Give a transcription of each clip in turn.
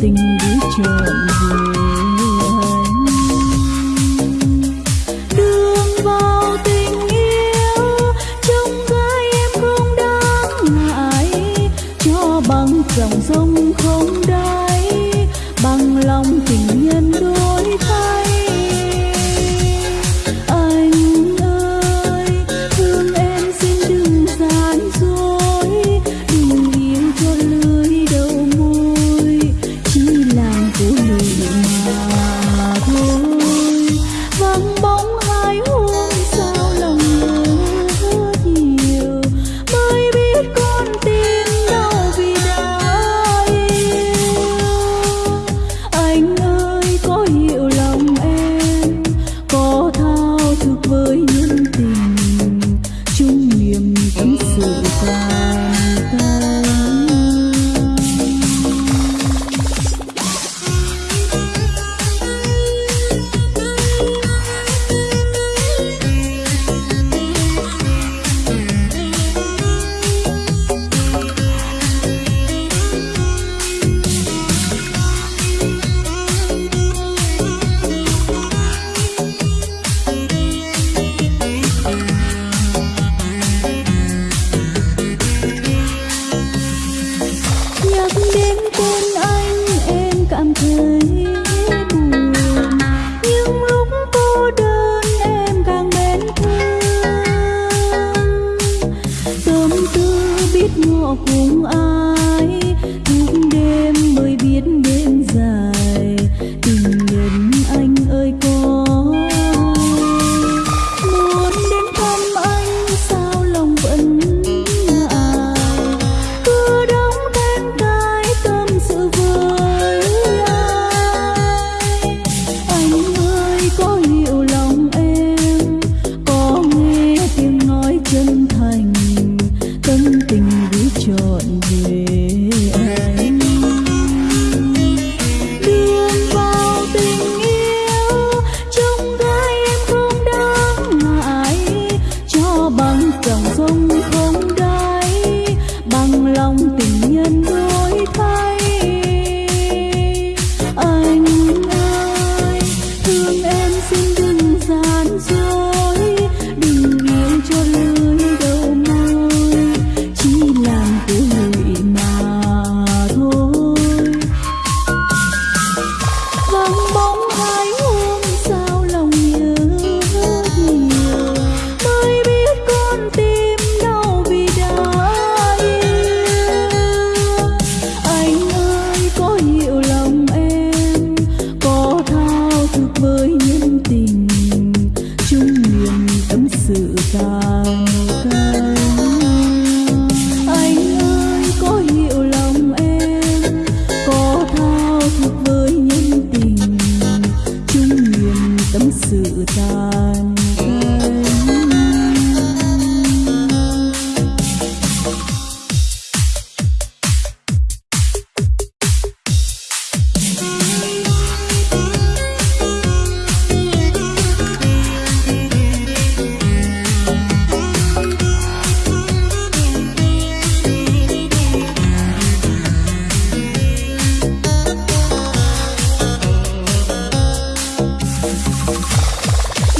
tình đi chợn vừa biết đêm dài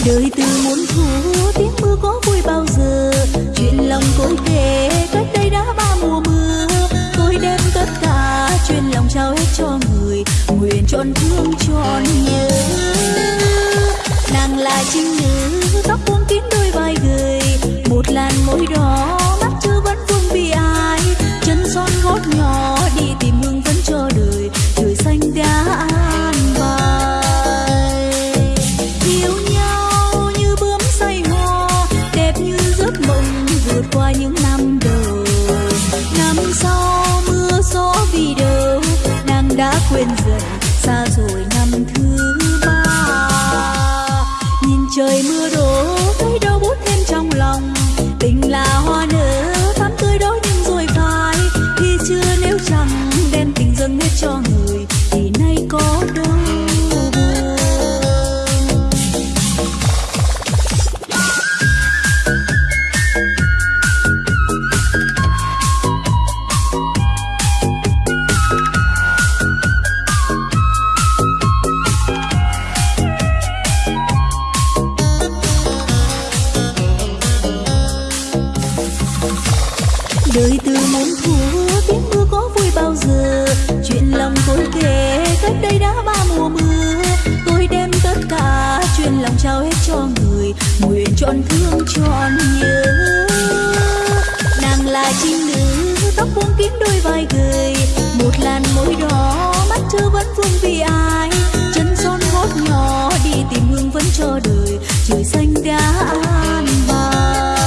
đời từ muốn thu tiếng mưa có vui bao giờ? Chuyện lòng cô kể, cách đây đã ba mùa mưa. Tôi đem tất cả chuyện lòng trao hết cho người, nguyện trọn thương trọn nhớ. Nàng là chính nữ, tóc vượt qua những năm đời trọn nhớ. Nàng là chim nữ, tóc buông kín đôi vai gầy. Một làn môi đỏ, mắt chưa vẫn vương vì ai. Chân son gót nhỏ, đi tìm hương vẫn cho đời. Trời xanh đã an bài.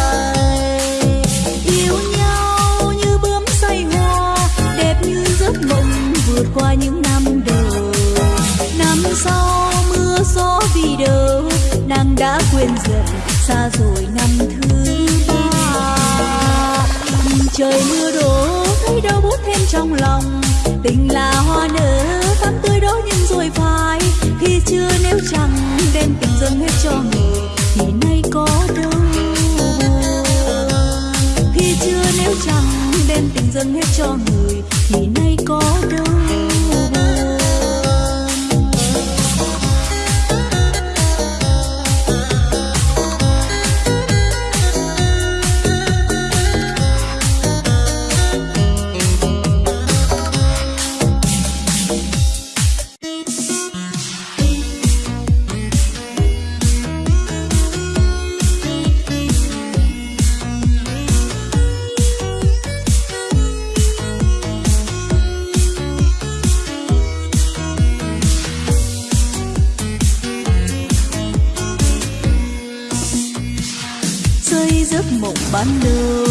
Yêu nhau như bướm say hoa, đẹp như giấc mộng vượt qua những năm đầu. Năm sau mưa gió vì đâu nàng đã quên dần xa rồi. Trong lòng. Tình là hoa nở thắm tươi đó nhưng rồi phai. Khi chưa nếu chẳng, đem tình dâng hết cho người, thì nay có đâu. Khi chưa nếu chẳng, đem tình dâng hết cho người, thì nay có ban đầu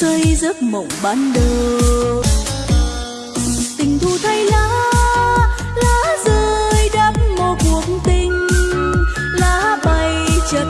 xây giấc mộng ban đầu. Tình thu thay lá lá rơi đắp một cuộc tình. Lá bay chật